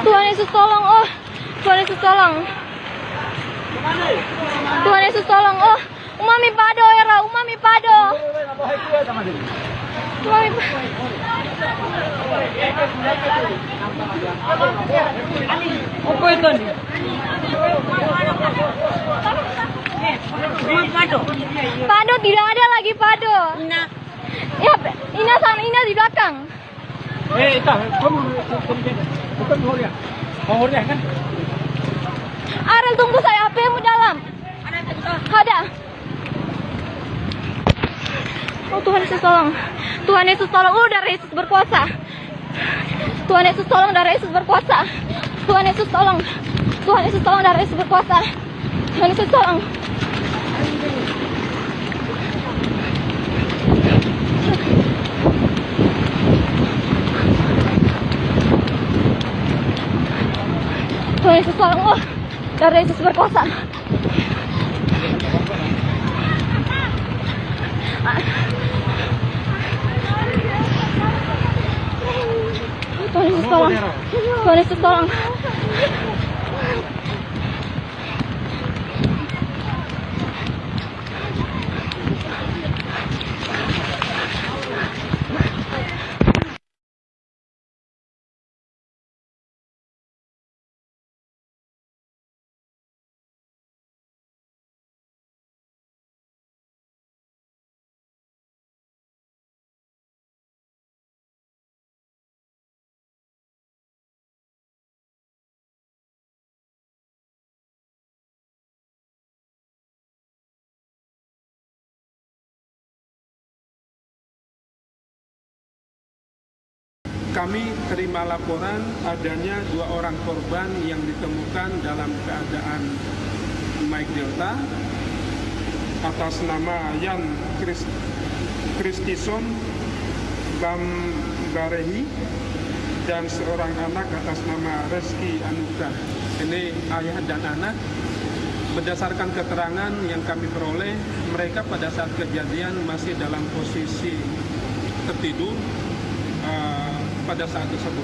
Tuhan Yesus tolong, oh. Tuhan Yesus tolong. Tuhan Yesus tolong, oh. Umami pado, era, umami pado. Umami pa- Apa itu nih? Pado. Pado tidak ada lagi pado. Ina. Ya, Ina sana, Ina di belakang. Arel tunggu saya, HP-mu dalam. Ada. Oh Tuhan Yesus tolong. Tuhan Yesus tolong. Oh Yesus berkuasa. Tuhan Yesus tolong darah Yesus berkuasa. Tuhan Yesus tolong. Tuhan Yesus tolong darah Yesus berkuasa. Tuhan Yesus tolong. Tuhan Yesus tolong. Oh Yesus berkuasa. Tuhan Yesus tolong. Tuhan Yesus tolong. Kami terima laporan adanya dua orang korban yang ditemukan dalam keadaan Mike Delta atas nama Yan Chris, Christison Bambarehi dan seorang anak atas nama Reski Anuka. Ini ayah dan anak. Berdasarkan keterangan yang kami peroleh, mereka pada saat kejadian masih dalam posisi tertidur eh, pada saat tersebut.